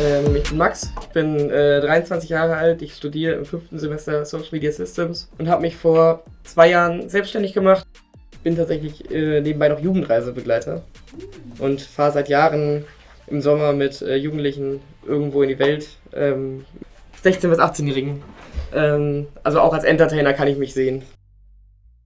Ähm, ich bin Max, ich bin äh, 23 Jahre alt, ich studiere im fünften Semester Social Media Systems und habe mich vor zwei Jahren selbstständig gemacht. Bin tatsächlich äh, nebenbei noch Jugendreisebegleiter und fahre seit Jahren im Sommer mit äh, Jugendlichen irgendwo in die Welt, ähm, 16- bis 18-Jährigen. Ähm, also auch als Entertainer kann ich mich sehen.